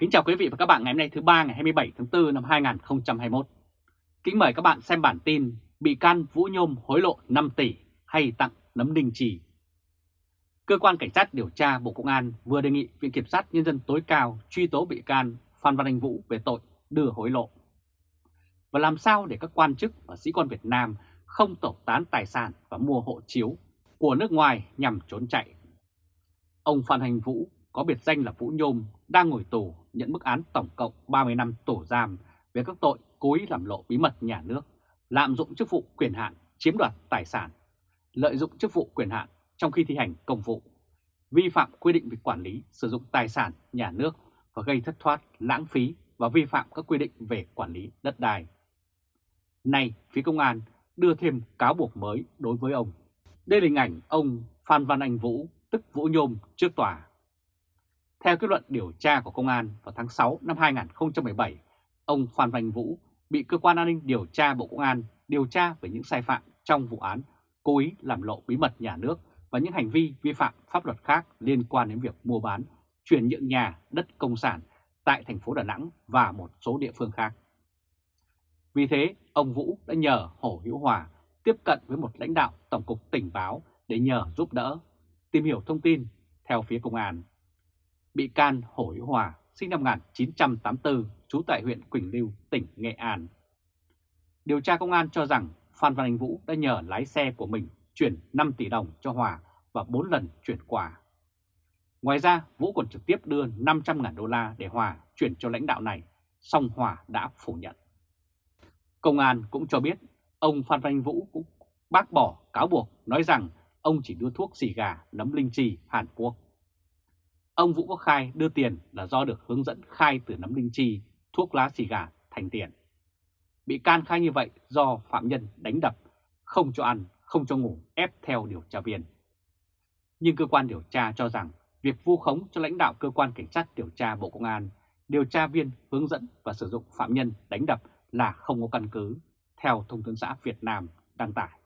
Kính chào quý vị và các bạn ngày hôm nay thứ ba ngày 27 tháng 4 năm 2021. Kính mời các bạn xem bản tin bị can Vũ Nhôm hối lộ 5 tỷ hay tặng nấm đình chỉ Cơ quan Cảnh sát điều tra Bộ Công an vừa đề nghị Viện Kiểm sát Nhân dân tối cao truy tố bị can Phan Văn Anh Vũ về tội đưa hối lộ. Và làm sao để các quan chức và sĩ quan Việt Nam không tẩu tán tài sản và mua hộ chiếu của nước ngoài nhằm trốn chạy. Ông Phan Hành Vũ có biệt danh là Vũ Nhôm đang ngồi tù nhận mức án tổng cộng 30 năm tù giam về các tội cố ý làm lộ bí mật nhà nước, lạm dụng chức vụ quyền hạn, chiếm đoạt tài sản, lợi dụng chức vụ quyền hạn trong khi thi hành công vụ, vi phạm quy định về quản lý sử dụng tài sản nhà nước và gây thất thoát, lãng phí và vi phạm các quy định về quản lý đất đai. Nay, phía công an đưa thêm cáo buộc mới đối với ông. Đây là hình ảnh ông Phan Văn Anh Vũ, tức Vũ Nhôm trước tòa. Theo kết luận điều tra của công an vào tháng 6 năm 2017, ông Phan Văn Vũ bị cơ quan an ninh điều tra Bộ Công an điều tra về những sai phạm trong vụ án cố ý làm lộ bí mật nhà nước và những hành vi vi phạm pháp luật khác liên quan đến việc mua bán, chuyển nhượng nhà, đất công sản tại thành phố Đà Nẵng và một số địa phương khác. Vì thế, ông Vũ đã nhờ Hồ Hữu Hòa tiếp cận với một lãnh đạo Tổng cục Tình báo để nhờ giúp đỡ, tìm hiểu thông tin theo phía công an. Bị can Hồ Hữu Hòa sinh năm 1984, trú tại huyện Quỳnh Lưu, tỉnh Nghệ An. Điều tra công an cho rằng Phan Văn Anh Vũ đã nhờ lái xe của mình chuyển 5 tỷ đồng cho Hòa và 4 lần chuyển quà. Ngoài ra, Vũ còn trực tiếp đưa 500.000 đô la để Hòa chuyển cho lãnh đạo này, song Hòa đã phủ nhận. Công an cũng cho biết ông Phan Văn Anh Vũ cũng bác bỏ cáo buộc nói rằng ông chỉ đưa thuốc xì gà nấm linh chi Hàn Quốc. Ông Vũ có khai đưa tiền là do được hướng dẫn khai từ nấm linh chi, thuốc lá xì gà thành tiền. Bị can khai như vậy do phạm nhân đánh đập, không cho ăn, không cho ngủ, ép theo điều tra viên. Nhưng cơ quan điều tra cho rằng việc vu khống cho lãnh đạo cơ quan cảnh sát điều tra Bộ Công an, điều tra viên hướng dẫn và sử dụng phạm nhân đánh đập là không có căn cứ, theo Thông tấn xã Việt Nam đăng tải.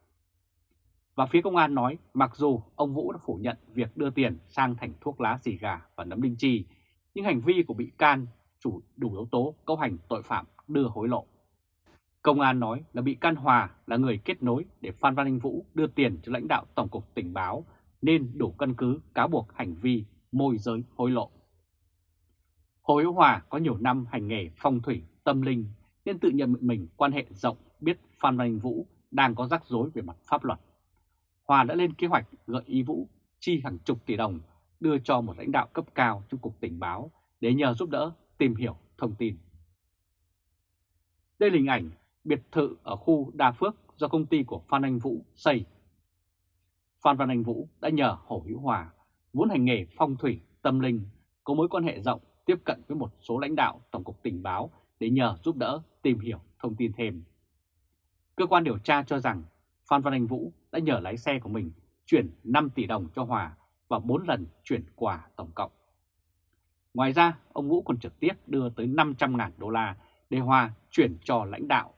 Và phía công an nói mặc dù ông Vũ đã phủ nhận việc đưa tiền sang thành thuốc lá xì gà và nấm linh chi, nhưng hành vi của bị can chủ đủ yếu tố cấu hành tội phạm đưa hối lộ. Công an nói là bị can Hòa là người kết nối để Phan Văn Anh Vũ đưa tiền cho lãnh đạo Tổng cục Tình báo nên đủ căn cứ cáo buộc hành vi môi giới hối lộ. Hồ Hữu Hòa có nhiều năm hành nghề phong thủy, tâm linh nên tự nhận mình quan hệ rộng biết Phan Văn Anh Vũ đang có rắc rối về mặt pháp luật. Hòa đã lên kế hoạch gợi ý Vũ chi hàng chục tỷ đồng đưa cho một lãnh đạo cấp cao trong Cục Tình báo để nhờ giúp đỡ tìm hiểu thông tin. Đây là hình ảnh biệt thự ở khu Đa Phước do công ty của Phan Anh Vũ xây. Phan Văn Anh Vũ đã nhờ Hồ Hữu Hòa, vốn hành nghề phong thủy, tâm linh, có mối quan hệ rộng tiếp cận với một số lãnh đạo Tổng cục Tình báo để nhờ giúp đỡ tìm hiểu thông tin thêm. Cơ quan điều tra cho rằng Phan Văn Anh Vũ đã nhờ lái xe của mình chuyển 5 tỷ đồng cho Hòa và 4 lần chuyển quà tổng cộng. Ngoài ra, ông Vũ còn trực tiếp đưa tới 500.000 đô la để Hòa chuyển cho lãnh đạo.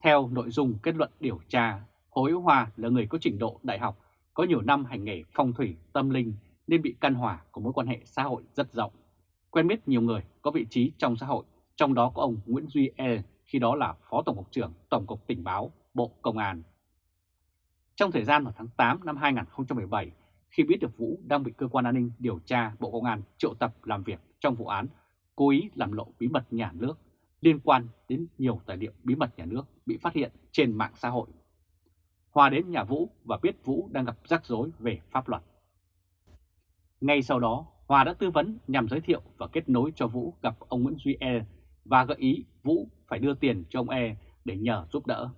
Theo nội dung kết luận điều tra, Hối Hòa là người có trình độ đại học, có nhiều năm hành nghề phong thủy, tâm linh nên bị căn hòa có mối quan hệ xã hội rất rộng. Quen biết nhiều người có vị trí trong xã hội, trong đó có ông Nguyễn Duy E, khi đó là Phó Tổng cục trưởng Tổng cục Tình báo, Bộ Công an. Trong thời gian vào tháng 8 năm 2017, khi biết được Vũ đang bị cơ quan an ninh điều tra Bộ Công an triệu tập làm việc trong vụ án cố ý làm lộ bí mật nhà nước liên quan đến nhiều tài liệu bí mật nhà nước bị phát hiện trên mạng xã hội. Hòa đến nhà Vũ và biết Vũ đang gặp rắc rối về pháp luật. Ngay sau đó, Hòa đã tư vấn nhằm giới thiệu và kết nối cho Vũ gặp ông Nguyễn Duy E và gợi ý Vũ phải đưa tiền cho ông E để nhờ giúp đỡ.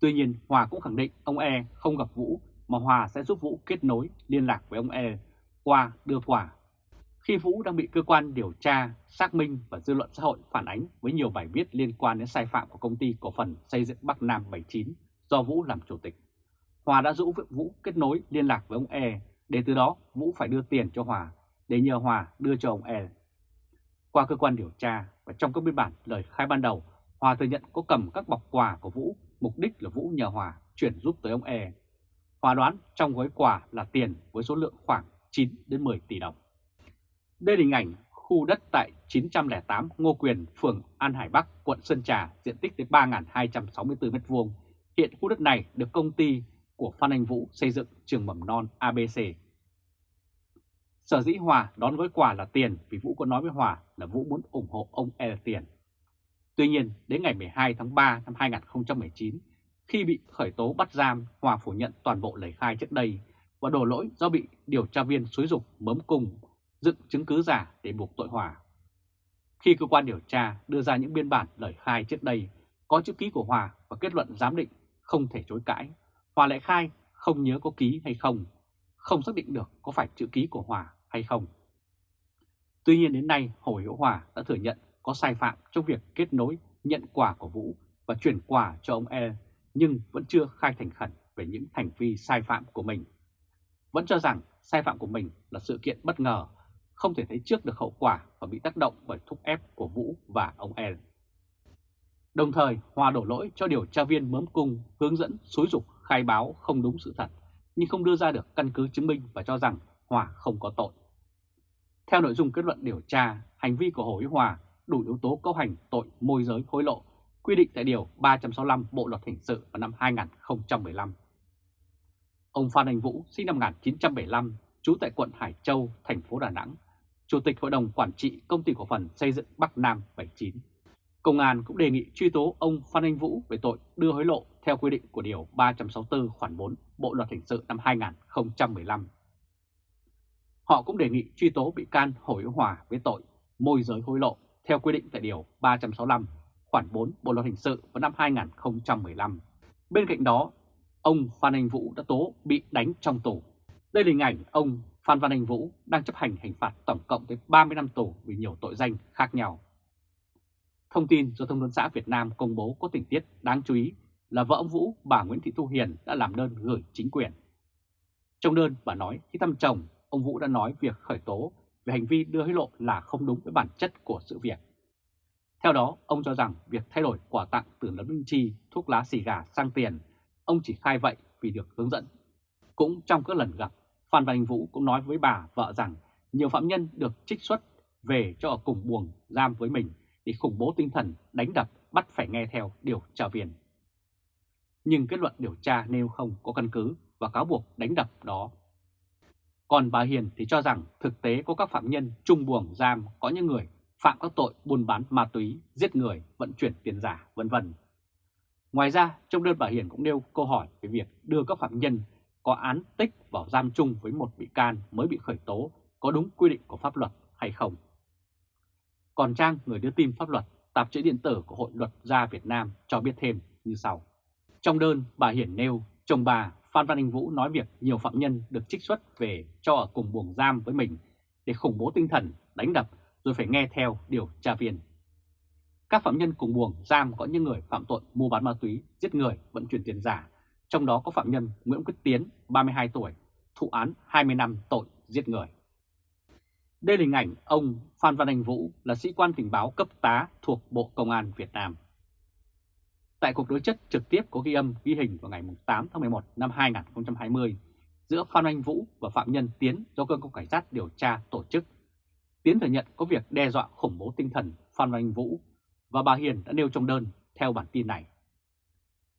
Tuy nhiên Hòa cũng khẳng định ông E không gặp Vũ mà Hòa sẽ giúp Vũ kết nối liên lạc với ông E qua đưa quà. Khi Vũ đang bị cơ quan điều tra, xác minh và dư luận xã hội phản ánh với nhiều bài viết liên quan đến sai phạm của công ty cổ phần xây dựng Bắc Nam 79 do Vũ làm chủ tịch. Hòa đã giúp Vũ kết nối liên lạc với ông E để từ đó Vũ phải đưa tiền cho Hòa để nhờ Hòa đưa cho ông E. Qua cơ quan điều tra và trong các biên bản lời khai ban đầu, Hòa thừa nhận có cầm các bọc quà của Vũ, mục đích là Vũ nhờ Hòa chuyển giúp tới ông E. Hòa đoán trong gói quà là tiền với số lượng khoảng 9 đến 10 tỷ đồng. Đây là hình ảnh khu đất tại 908 Ngô Quyền, phường An Hải Bắc, quận Sơn Trà, diện tích tới 3.264 m2. Hiện khu đất này được công ty của Phan Anh Vũ xây dựng trường mầm non ABC. Sở dĩ Hòa đón gói quà là tiền vì Vũ có nói với Hòa là Vũ muốn ủng hộ ông E tiền. Tuy nhiên, đến ngày 12 tháng 3 năm 2019, khi bị khởi tố bắt giam, Hòa phủ nhận toàn bộ lời khai trước đây và đổ lỗi do bị điều tra viên xúi dục mớm cung dựng chứng cứ giả để buộc tội Hòa. Khi cơ quan điều tra đưa ra những biên bản lời khai trước đây có chữ ký của Hòa và kết luận giám định không thể chối cãi, Hòa lại khai không nhớ có ký hay không, không xác định được có phải chữ ký của Hòa hay không. Tuy nhiên đến nay Hồ Hữu Hòa đã thừa nhận có sai phạm trong việc kết nối nhận quà của Vũ và chuyển quà cho ông E, nhưng vẫn chưa khai thành khẩn về những hành vi sai phạm của mình. Vẫn cho rằng sai phạm của mình là sự kiện bất ngờ, không thể thấy trước được hậu quả và bị tác động bởi thúc ép của Vũ và ông E. Đồng thời, Hòa đổ lỗi cho điều tra viên mớm cung hướng dẫn xúi dục khai báo không đúng sự thật, nhưng không đưa ra được căn cứ chứng minh và cho rằng Hòa không có tội. Theo nội dung kết luận điều tra, hành vi của Hồ Ý Hòa đủ yếu tố cấu hành tội môi giới hối lộ, quy định tại Điều 365 Bộ Luật Hình sự vào năm 2015. Ông Phan Anh Vũ sinh năm 1975, trú tại quận Hải Châu, thành phố Đà Nẵng, Chủ tịch Hội đồng Quản trị Công ty Cổ phần Xây dựng Bắc Nam 79. Công an cũng đề nghị truy tố ông Phan Anh Vũ về tội đưa hối lộ theo quy định của Điều 364 khoản 4 Bộ Luật Hình sự năm 2015. Họ cũng đề nghị truy tố bị can Hồ Hữu Hòa với tội môi giới hối lộ theo quy định tại Điều 365 khoản 4 Bộ Luật Hình sự vào năm 2015. Bên cạnh đó, ông Phan Anh Vũ đã tố bị đánh trong tù. Đây là hình ảnh ông Phan Văn Anh Vũ đang chấp hành hình phạt tổng cộng tới 30 năm tù vì nhiều tội danh khác nhau. Thông tin do Thông tấn xã Việt Nam công bố có tình tiết đáng chú ý là vợ ông Vũ, bà Nguyễn Thị Thu Hiền đã làm đơn gửi chính quyền. Trong đơn bà nói khi thăm chồng, ông Vũ đã nói việc khởi tố về hành vi đưa hối lộ là không đúng với bản chất của sự việc. Theo đó, ông cho rằng việc thay đổi quà tặng từ nấm linh chi, thuốc lá xì gà sang tiền, ông chỉ khai vậy vì được hướng dẫn. Cũng trong các lần gặp, Phan Văn Anh Vũ cũng nói với bà vợ rằng nhiều phạm nhân được trích xuất về cho ở cùng buồng giam với mình để khủng bố tinh thần, đánh đập, bắt phải nghe theo điều tra viên. Nhưng kết luận điều tra nêu không có căn cứ và cáo buộc đánh đập đó. Còn bà Hiền thì cho rằng thực tế có các phạm nhân trung buồng giam có những người phạm các tội buôn bán ma túy, giết người, vận chuyển tiền giả, vân vân. Ngoài ra, trong đơn bà Hiền cũng nêu câu hỏi về việc đưa các phạm nhân có án tích vào giam chung với một bị can mới bị khởi tố có đúng quy định của pháp luật hay không. Còn trang người đưa tin pháp luật, tạp chí điện tử của Hội luật gia Việt Nam cho biết thêm như sau. Trong đơn, bà Hiển nêu, chồng bà Phan Văn Anh Vũ nói việc nhiều phạm nhân được trích xuất về cho ở cùng buồng giam với mình để khủng bố tinh thần, đánh đập rồi phải nghe theo điều tra viên. Các phạm nhân cùng buồng giam có những người phạm tội mua bán ma túy, giết người, vận chuyển tiền giả, trong đó có phạm nhân Nguyễn Quyết Tiến, 32 tuổi, thụ án 20 năm tội giết người. Đây là hình ảnh ông Phan Văn Anh Vũ là sĩ quan tình báo cấp tá thuộc Bộ Công an Việt Nam. Tại cuộc đối chất trực tiếp có ghi âm, ghi hình vào ngày 8 tháng 11 năm 2020 giữa Phan Anh Vũ và Phạm Nhân Tiến do cơ quan cảnh sát điều tra tổ chức. Tiến thừa nhận có việc đe dọa khủng bố tinh thần Phan Anh Vũ và bà Hiền đã nêu trong đơn theo bản tin này.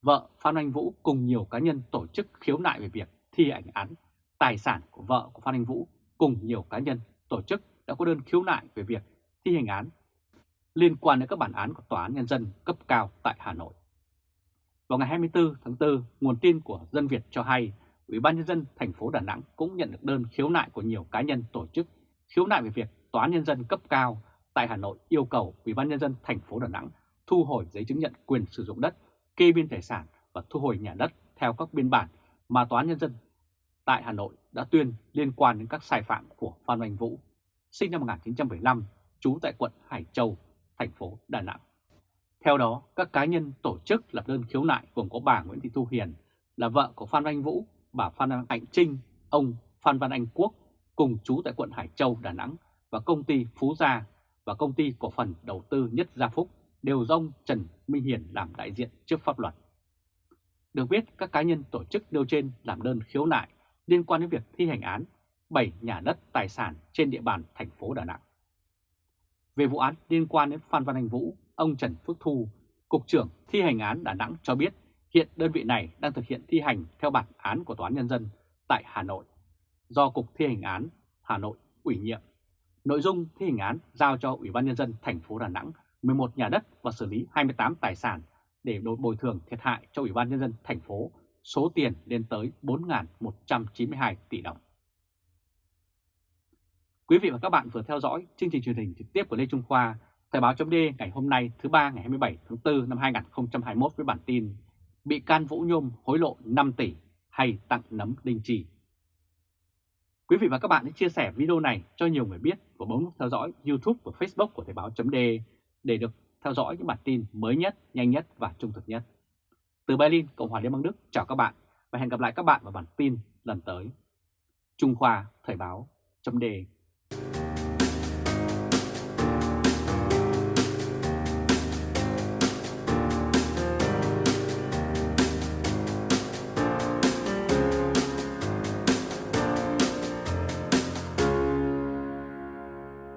Vợ Phan Anh Vũ cùng nhiều cá nhân tổ chức khiếu nại về việc thi hành án tài sản của vợ của Phan Anh Vũ, cùng nhiều cá nhân tổ chức đã có đơn khiếu nại về việc thi hành án liên quan đến các bản án của Tòa án Nhân dân cấp cao tại Hà Nội. Vào ngày 24 tháng 4, nguồn tin của Dân Việt cho hay Ủy ban Nhân dân thành phố Đà Nẵng cũng nhận được đơn khiếu nại của nhiều cá nhân tổ chức khiếu nại về việc Tòa án Nhân dân cấp cao tại Hà Nội yêu cầu Ủy ban Nhân dân thành phố Đà Nẵng thu hồi giấy chứng nhận quyền sử dụng đất, kê biên tài sản và thu hồi nhà đất theo các biên bản mà Tòa án Nhân dân tại Hà Nội đã tuyên liên quan đến các sai phạm của Phan Anh Vũ, sinh năm 1975, trú tại quận Hải Châu, thành phố Đà Nẵng. Theo đó, các cá nhân tổ chức lập đơn khiếu nại gồm có bà Nguyễn Thị Thu Hiền là vợ của Phan Anh Vũ, bà Phan Anh Trinh, ông Phan Văn Anh Quốc cùng chú tại quận Hải Châu, Đà Nẵng và công ty Phú Gia và công ty cổ phần đầu tư Nhất Gia Phúc đều do ông Trần Minh Hiền làm đại diện trước pháp luật. Được biết, các cá nhân tổ chức nêu trên làm đơn khiếu nại liên quan đến việc thi hành án 7 nhà đất tài sản trên địa bàn thành phố Đà Nẵng. Về vụ án liên quan đến Phan Văn Anh Vũ, ông Trần Phước Thu, Cục trưởng thi hành án Đà Nẵng cho biết hiện đơn vị này đang thực hiện thi hành theo bản án của Tòa án Nhân dân tại Hà Nội do Cục Thi hành án Hà Nội ủy nhiệm. Nội dung thi hành án giao cho Ủy ban Nhân dân thành phố Đà Nẵng 11 nhà đất và xử lý 28 tài sản để bồi thường thiệt hại cho Ủy ban Nhân dân thành phố số tiền lên tới 4.192 tỷ đồng. Quý vị và các bạn vừa theo dõi chương trình truyền hình trực tiếp của Lê Trung Khoa, Thời báo chấm ngày hôm nay thứ ba ngày 27 tháng 4 năm 2021 với bản tin Bị can Vũ Nhôm hối lộ 5 tỷ hay tặng nấm đinh trì. Quý vị và các bạn hãy chia sẻ video này cho nhiều người biết và bấm nút theo dõi YouTube và Facebook của Thời báo chấm để được theo dõi những bản tin mới nhất, nhanh nhất và trung thực nhất. Từ Berlin, Cộng hòa Liên bang Đức, chào các bạn và hẹn gặp lại các bạn vào bản tin lần tới. Trung Khoa Thời báo chấm